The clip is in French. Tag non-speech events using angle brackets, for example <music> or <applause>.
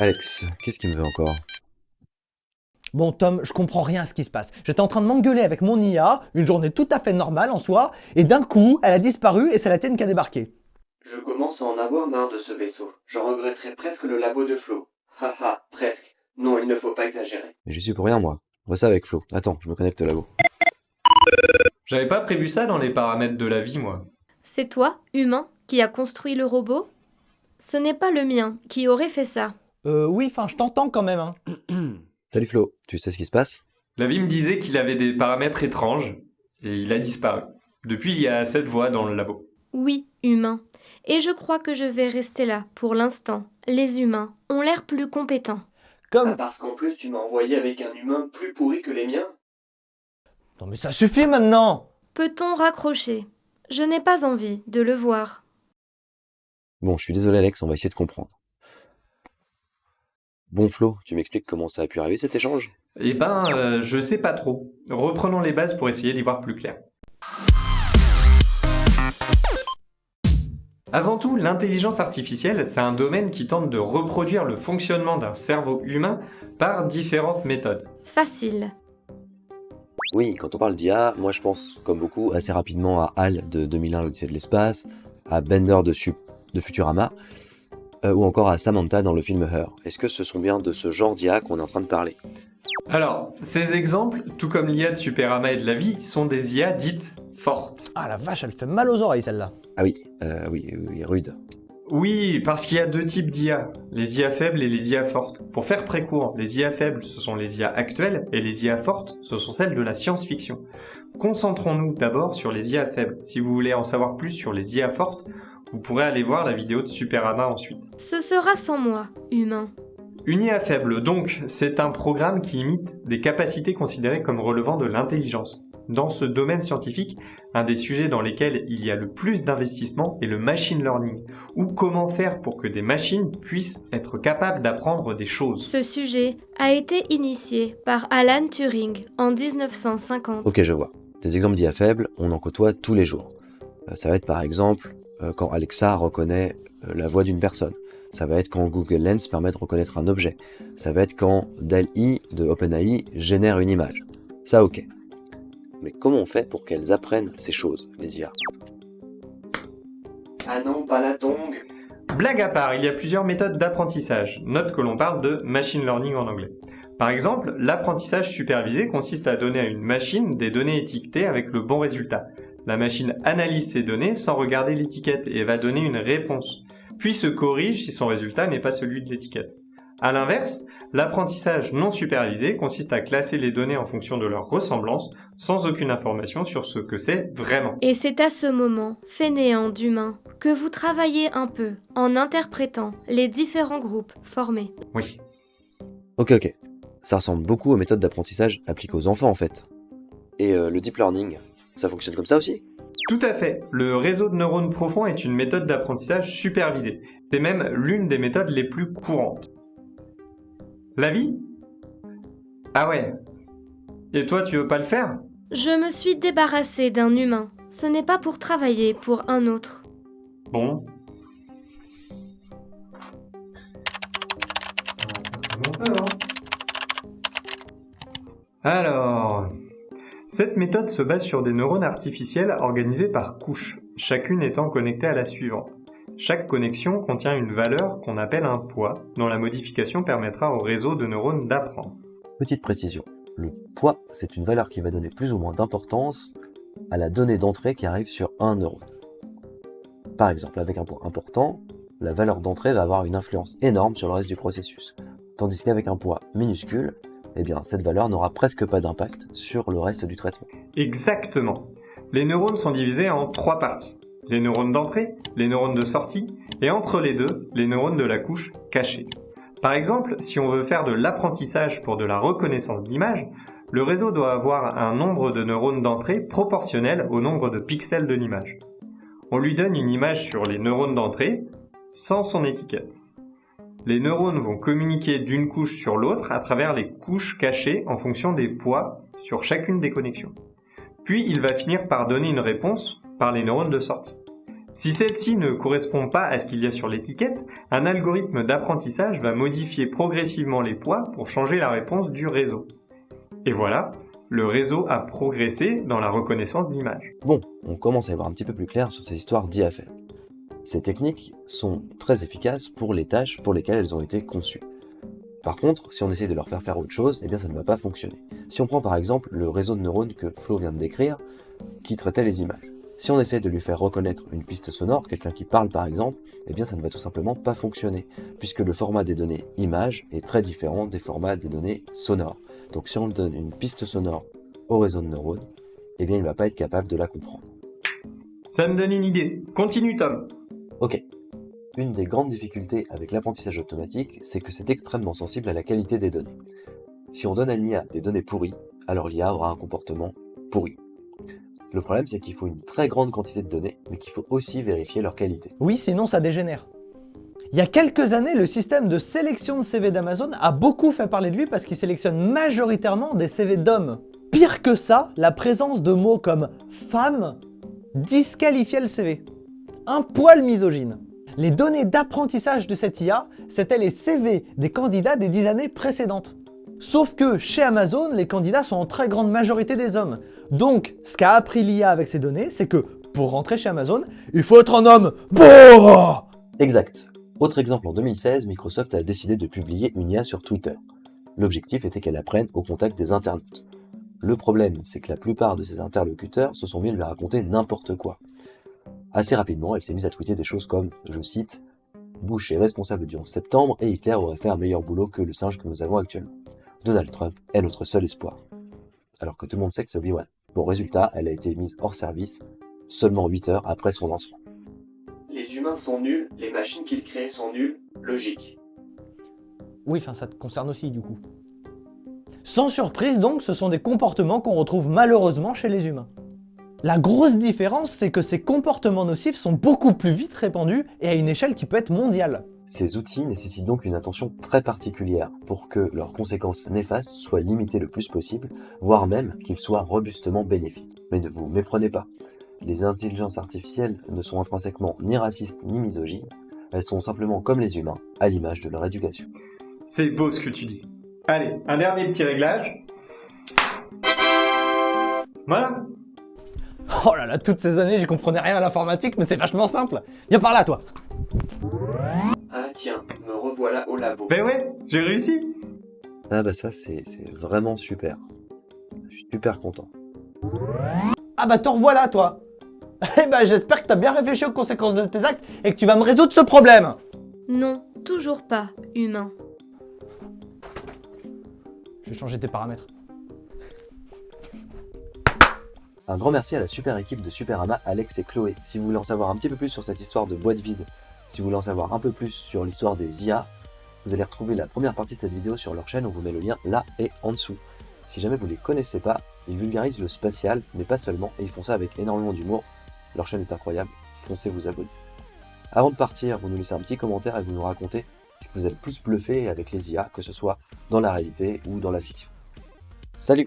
Alex, qu'est-ce qu'il me veut encore? Bon Tom, je comprends rien à ce qui se passe. J'étais en train de m'engueuler avec mon IA, une journée tout à fait normale en soi, et d'un coup, elle a disparu et c'est la tienne qui a débarqué. Je commence à en avoir marre de ce vaisseau. J'en regretterais presque le labo de Flo. Haha, presque. Non, il ne faut pas exagérer. Mais j'y suis pour rien, moi. On voit ça avec Flo. Attends, je me connecte au labo. J'avais pas prévu ça dans les paramètres de la vie, moi. C'est toi, humain, qui a construit le robot? Ce n'est pas le mien qui aurait fait ça. Euh oui, enfin je t'entends quand même. Hein. <clears throat> Salut Flo, tu sais ce qui se passe? La vie me disait qu'il avait des paramètres étranges, et il a disparu. Depuis, il y a cette voix dans le labo. Oui, humain. Et je crois que je vais rester là pour l'instant. Les humains ont l'air plus compétents. Comme... Ah, parce qu'en plus, tu m'as envoyé avec un humain plus pourri que les miens Non mais ça suffit maintenant Peut-on raccrocher? Je n'ai pas envie de le voir. Bon, je suis désolé Alex, on va essayer de comprendre. Bon Flo, tu m'expliques comment ça a pu arriver cet échange? Eh ben, euh, je sais pas trop. Reprenons les bases pour essayer d'y voir plus clair. Avant tout, l'intelligence artificielle, c'est un domaine qui tente de reproduire le fonctionnement d'un cerveau humain par différentes méthodes. Facile. Oui, quand on parle d'IA, moi je pense, comme beaucoup, assez rapidement à HAL de 2001, l'Odyssée de l'espace, à Bender de, Futurama, euh, ou encore à Samantha dans le film Her. Est-ce que ce sont bien de ce genre d'IA qu'on est en train de parler? Alors, ces exemples, tout comme l'IA de Superama et de la vie, sont des IA dites fortes. Ah la vache, elle fait mal aux oreilles celle-là. Ah oui, euh, oui, oui, oui, rude. Oui, parce qu'il y a deux types d'IA, les IA faibles et les IA fortes. Pour faire très court, les IA faibles, ce sont les IA actuelles, et les IA fortes, ce sont celles de la science-fiction. Concentrons-nous d'abord sur les IA faibles. Si vous voulez en savoir plus sur les IA fortes, vous pourrez aller voir la vidéo de Superama ensuite. Ce sera sans moi, humain. Une IA faible, donc, c'est un programme qui imite des capacités considérées comme relevant de l'intelligence. Dans ce domaine scientifique, un des sujets dans lesquels il y a le plus d'investissement est le machine learning, ou comment faire pour que des machines puissent être capables d'apprendre des choses. Ce sujet a été initié par Alan Turing en 1950. Ok, je vois. Des exemples d'IA faibles, on en côtoie tous les jours. Euh, ça va être par exemple quand Alexa reconnaît euh, la voix d'une personne. Ça va être quand Google Lens permet de reconnaître un objet. Ça va être quand DALL-E de OpenAI génère une image. Ça ok. Mais comment on fait pour qu'elles apprennent ces choses, les IA Ah non, pas la tongue Blague à part, il y a plusieurs méthodes d'apprentissage. Note que l'on parle de machine learning en anglais. Par exemple, l'apprentissage supervisé consiste à donner à une machine des données étiquetées avec le bon résultat. La machine analyse ces données sans regarder l'étiquette et va donner une réponse, puis se corrige si son résultat n'est pas celui de l'étiquette. A l'inverse, l'apprentissage non supervisé consiste à classer les données en fonction de leur ressemblance sans aucune information sur ce que c'est vraiment. Et c'est à ce moment, fainéant d'humain, que vous travaillez un peu en interprétant les différents groupes formés. Oui. Ok ok. Ça ressemble beaucoup aux méthodes d'apprentissage appliquées aux enfants en fait. Et euh, le deep learning, ça fonctionne comme ça aussi Tout à fait. Le réseau de neurones profonds est une méthode d'apprentissage supervisée. C'est même l'une des méthodes les plus courantes. La vie? Ah ouais. Et toi, tu veux pas le faire? Je me suis débarrassée d'un humain. Ce n'est pas pour travailler pour un autre. Bon. Alors, cette méthode se base sur des neurones artificiels organisés par couches, chacune étant connectée à la suivante. Chaque connexion contient une valeur qu'on appelle un poids, dont la modification permettra au réseau de neurones d'apprendre. Petite précision. Le poids, c'est une valeur qui va donner plus ou moins d'importance à la donnée d'entrée qui arrive sur un neurone. Par exemple, avec un poids important, la valeur d'entrée va avoir une influence énorme sur le reste du processus. Tandis qu'avec un poids minuscule, eh bien, cette valeur n'aura presque pas d'impact sur le reste du traitement. Exactement. Les neurones sont divisés en trois parties. Les neurones d'entrée, les neurones de sortie, et entre les deux, les neurones de la couche cachée. Par exemple, si on veut faire de l'apprentissage pour de la reconnaissance d'image, le réseau doit avoir un nombre de neurones d'entrée proportionnel au nombre de pixels de l'image. On lui donne une image sur les neurones d'entrée sans son étiquette. Les neurones vont communiquer d'une couche sur l'autre à travers les couches cachées en fonction des poids sur chacune des connexions. Puis il va finir par donner une réponse par les neurones de sortie. Si celle-ci ne correspond pas à ce qu'il y a sur l'étiquette, un algorithme d'apprentissage va modifier progressivement les poids pour changer la réponse du réseau. Et voilà, le réseau a progressé dans la reconnaissance d'images. Bon, on commence à y voir un petit peu plus clair sur ces histoires d'IFL. Ces techniques sont très efficaces pour les tâches pour lesquelles elles ont été conçues. Par contre, si on essaye de leur faire faire autre chose, eh bien ça ne va pas fonctionner. Si on prend par exemple le réseau de neurones que Flo vient de décrire, qui traitait les images. Si on essaie de lui faire reconnaître une piste sonore, quelqu'un qui parle par exemple, eh bien ça ne va tout simplement pas fonctionner, puisque le format des données images est très différent des formats des données sonores. Donc si on donne une piste sonore au réseau de neurones, eh bien il ne va pas être capable de la comprendre. Ça me donne une idée. Continue Tom. Ok. Une des grandes difficultés avec l'apprentissage automatique, c'est que c'est extrêmement sensible à la qualité des données. Si on donne à l'IA des données pourries, alors l'IA aura un comportement pourri. Le problème, c'est qu'il faut une très grande quantité de données, mais qu'il faut aussi vérifier leur qualité. Oui, sinon ça dégénère. Il y a quelques années, le système de sélection de CV d'Amazon a beaucoup fait parler de lui parce qu'il sélectionne majoritairement des CV d'hommes. Pire que ça, la présence de mots comme « femme » disqualifiait le CV. Un poil misogyne. Les données d'apprentissage de cette IA, c'était les CV des candidats des dix années précédentes. Sauf que chez Amazon, les candidats sont en très grande majorité des hommes. Donc, ce qu'a appris l'IA avec ces données, c'est que pour rentrer chez Amazon, il faut être un homme. Bon Exact. Autre exemple, en 2016, Microsoft a décidé de publier une IA sur Twitter. L'objectif était qu'elle apprenne au contact des internautes. Le problème, c'est que la plupart de ces interlocuteurs se sont mis à lui raconter n'importe quoi. Assez rapidement, elle s'est mise à tweeter des choses comme, je cite, Bush est responsable du 11 septembre et Hitler aurait fait un meilleur boulot que le singe que nous avons actuellement. Donald Trump est notre seul espoir. Alors que tout le monde sait que c'est Obi-Wan. Bon résultat, elle a été mise hors service seulement 8 heures après son lancement. Les humains sont nuls, les machines qu'ils créent sont nulles, logique. Oui, enfin ça te concerne aussi du coup. Sans surprise donc, ce sont des comportements qu'on retrouve malheureusement chez les humains. La grosse différence, c'est que ces comportements nocifs sont beaucoup plus vite répandus et à une échelle qui peut être mondiale. Ces outils nécessitent donc une attention très particulière pour que leurs conséquences néfastes soient limitées le plus possible, voire même qu'ils soient robustement bénéfiques. Mais ne vous méprenez pas, les intelligences artificielles ne sont intrinsèquement ni racistes ni misogynes, elles sont simplement comme les humains, à l'image de leur éducation. C'est beau ce que tu dis. Allez, un dernier petit réglage. Voilà. Oh là là, toutes ces années, j'y comprenais rien à l'informatique, mais c'est vachement simple. Viens par là, toi. Ah tiens, me revoilà au labo. Ben ouais, j'ai réussi. Ah bah ça c'est c'est vraiment super. Je suis super content. Ah bah te revoilà, toi. Eh bah j'espère que t'as bien réfléchi aux conséquences de tes actes et que tu vas me résoudre ce problème. Non, toujours pas humain. Je vais changer tes paramètres. Un grand merci à la super équipe de Superama, Alex et Chloé. Si vous voulez en savoir un petit peu plus sur cette histoire de boîte vide, si vous voulez en savoir un peu plus sur l'histoire des IA, vous allez retrouver la première partie de cette vidéo sur leur chaîne, on vous met le lien là et en dessous. Si jamais vous les connaissez pas, ils vulgarisent le spatial, mais pas seulement, et ils font ça avec énormément d'humour. Leur chaîne est incroyable, foncez vous abonner. Avant de partir, vous nous laissez un petit commentaire et vous nous racontez ce que vous êtes le plus bluffé avec les IA, que ce soit dans la réalité ou dans la fiction. Salut